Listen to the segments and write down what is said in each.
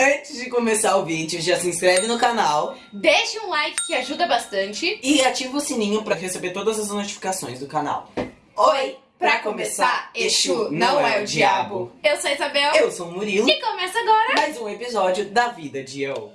Antes de começar o vídeo, já se inscreve no canal Deixe um like que ajuda bastante. e ativa o sininho pra receber todas as notificações do canal. Oi, pra começar, Exu não é o diabo. Eu sou a Isabel Eu sou o Murilo, e começa agora. mais um episódio da vida de eu.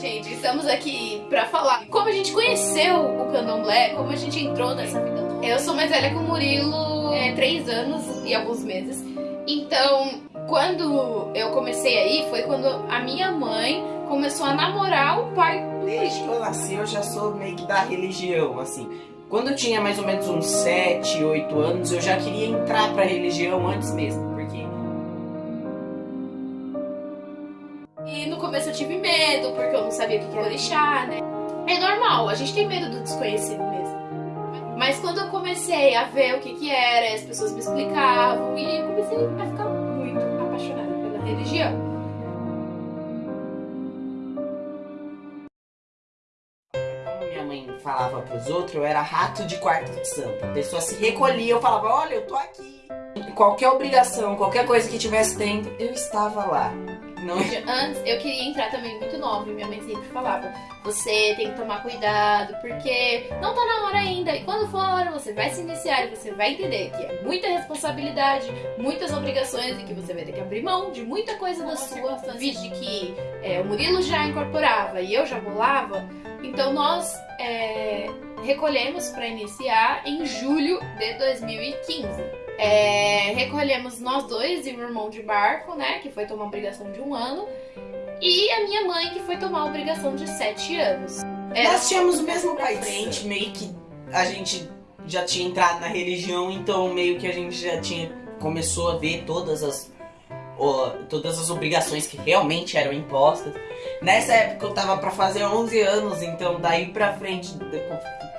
Gente, estamos aqui pra falar como a gente conheceu o candomblé, como a gente entrou nessa vida. Eu sou mais velha que o Murilo, é, três anos e alguns meses. Então, quando eu comecei aí, foi quando a minha mãe começou a namorar o pai Desde que eu nasci, eu já sou meio que da religião, assim. Quando eu tinha mais ou menos uns 7, 8 anos, eu já queria entrar pra religião antes mesmo, E no começo eu tive medo, porque eu não sabia o que era orixá, né? É normal, a gente tem medo do desconhecido mesmo. Mas quando eu comecei a ver o que que era, as pessoas me explicavam, e eu comecei a ficar muito apaixonada pela religião. falava pros outros, eu era rato de quarto de santo. A pessoa se recolhia, eu falava, olha, eu tô aqui. Qualquer obrigação, qualquer coisa que tivesse dentro, eu estava lá. Não Antes, eu queria entrar também muito nova, e minha mãe sempre falava, você tem que tomar cuidado, porque não tá na hora ainda, e quando for a hora você vai se iniciar e você vai entender que é muita responsabilidade, muitas obrigações, e que você vai ter que abrir mão de muita coisa da sua vida, que é, o Murilo já incorporava e eu já bolava, então nós é, recolhemos para iniciar em julho de 2015. É, recolhemos nós dois e o irmão de barco, né? Que foi tomar obrigação de um ano. E a minha mãe, que foi tomar obrigação de sete anos. Era Nós tínhamos o mesmo pai frente. meio que a gente já tinha entrado na religião, então meio que a gente já tinha começou a ver todas as ó, todas as obrigações que realmente eram impostas. Nessa época eu tava pra fazer 11 anos, então daí pra frente,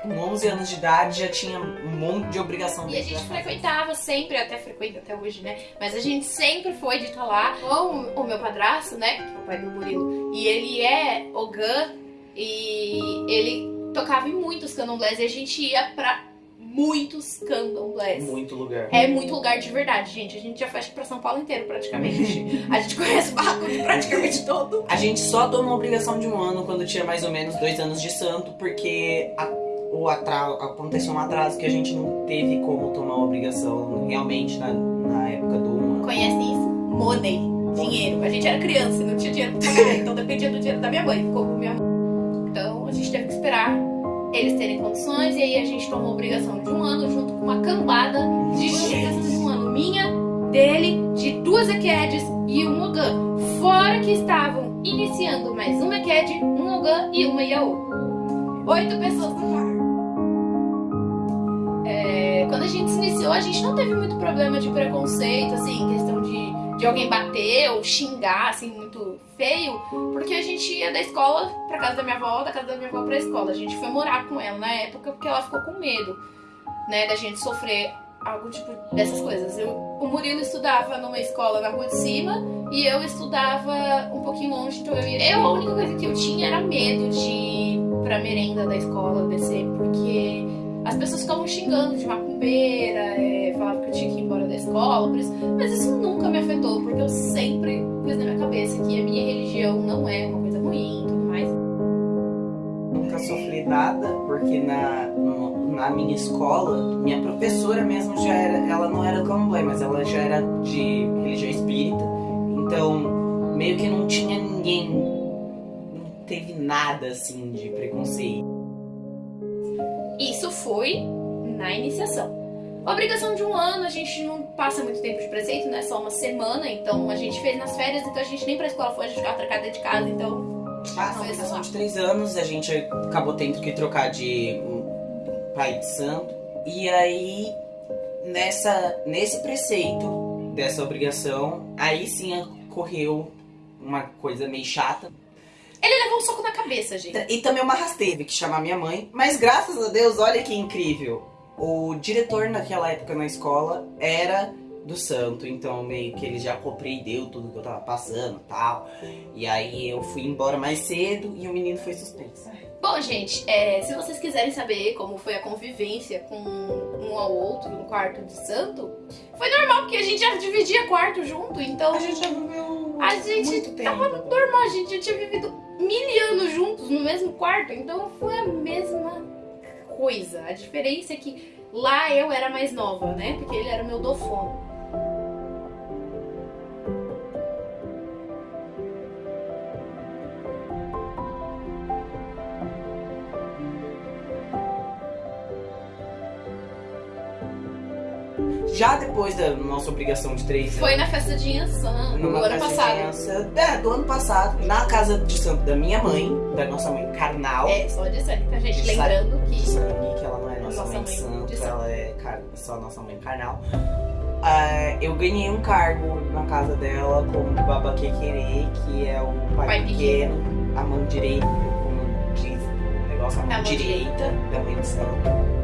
com 11 anos de idade já tinha um monte de obrigação. E a gente frequentava sempre, até frequenta até hoje, né? Mas a gente sempre foi de estar lá com o meu padrasto, né? Que é o pai do Murilo. E ele é Ogã e ele tocava em muitos candomblés e a gente ia pra muitos candomblés. Muito lugar. É muito lugar de verdade, gente. A gente já que pra São Paulo inteiro, praticamente. a gente conhece o barraco de praticamente todo. A gente só tomou obrigação de um ano quando tinha mais ou menos dois anos de santo, porque a- o atra- aconteceu um atraso que a gente não teve como tomar uma obrigação realmente na, na época do um ano. Conhecem isso? Money. Dinheiro. A gente era criança e não tinha dinheiro pra pagar, então dependia do dinheiro da minha mãe. Ficou com minha mãe. Então a gente teve que esperar eles terem condições e aí a gente tomou a obrigação de um ano junto com uma cambada de obrigação de um ano minha, dele, de duas Equedes e um Ogã. Fora que estavam iniciando mais uma Equed, um Ogã e uma Yaô. Oito pessoas no par. Quando a gente se iniciou, a gente não teve muito problema de preconceito, assim, questão de, de alguém bater ou xingar, assim, muito feio, porque a gente ia da escola pra casa da minha avó, da casa da minha avó pra escola. A gente foi morar com ela na época porque ela ficou com medo, né, da gente sofrer algo tipo dessas coisas. Eu, o Murilo estudava numa escola na rua de cima e eu estudava um pouquinho longe, então eu ia. Eu, a única coisa que eu tinha era medo de ir pra merenda da escola descer, porque as pessoas ficavam xingando de macumbeira, é, falavam que eu tinha que ir embora da escola, por isso. Mas isso nunca me afetou, porque eu sempre pus na minha cabeça que a minha religião não é uma coisa ruim e tudo mais. Nunca sofri nada, porque na, no- na minha escola, minha professora mesmo já era, ela não era candomblé, mas ela já era de religião espírita, então meio que não tinha ninguém, não teve nada assim de preconceito. Foi na iniciação. A obrigação de um ano, a gente não passa muito tempo de preceito, né? Só uma semana, então a gente fez nas férias, então a gente nem pra escola foi, a gente ficava trancada de casa, então. Ah, na obrigação de três anos, a gente acabou tendo que trocar de um, pai de santo. E aí, nessa, nesse preceito dessa obrigação, aí sim ocorreu uma coisa meio chata. Ele levou um soco na cabeça, gente. E também uma rasteira, tive que chamar minha mãe. Mas graças a Deus, olha que incrível. O diretor naquela época na escola era do santo, então meio que ele já compreendeu tudo que eu tava passando e tal. E aí eu fui embora mais cedo e o menino foi suspenso. Bom, gente, é, se vocês quiserem saber como foi a convivência com um ao outro no quarto de santo, foi normal, porque a gente já dividia quarto junto, então. A gente já viveu A gente muito tava normal, a gente já tinha vivido mil anos juntos no mesmo quarto, então foi a mesma coisa. A diferença é que lá eu era mais nova, né? Porque ele era o meu dofono. Já depois da nossa obrigação de três Foi anos. na festa de Yansan, no ano passado. criança- é, do ano passado, na casa de santo da minha mãe, da nossa mãe carnal. É, só de sangue, tá, gente? De Lembrando que. sangue, que ela não é nossa, Nossa mãe, mãe de santo, santo. ela é car- só nossa mãe carnal. Ah, eu ganhei um cargo na casa dela como babaquequerê, que é o pai, Pai pequeno, a mão direita, como diz o negócio, a mão, A mão direita da mãe de santo.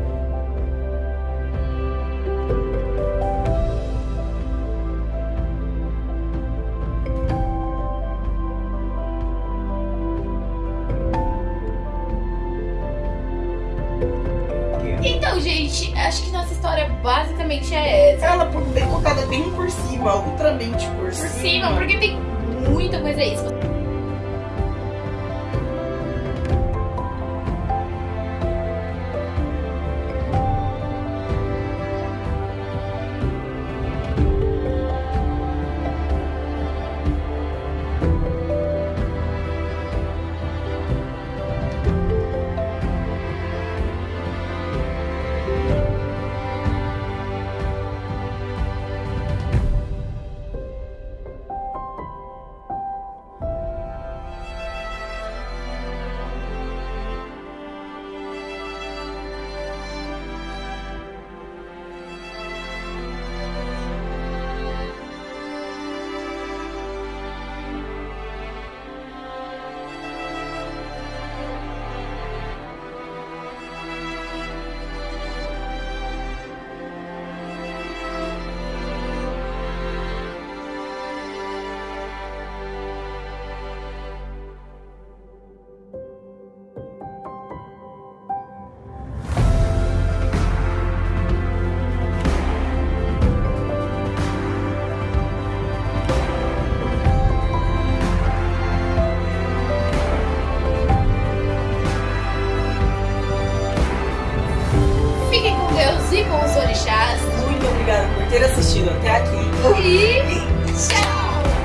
Gente, acho que nossa história basicamente é essa. Ela por- bem colocada bem por cima, ultramente por, Por cima, porque tem muita coisa você